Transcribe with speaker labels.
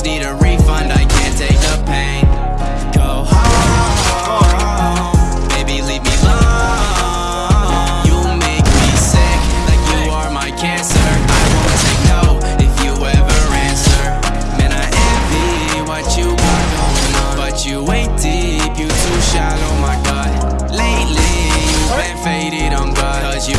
Speaker 1: just need a refund, I can't take the pain. Go home, baby leave me alone. You make me sick, like you are my cancer. I won't take no if you ever answer. Man, I envy what you got going on But you ain't deep, you too shallow, my God. Lately, you've been faded, I'm Cause you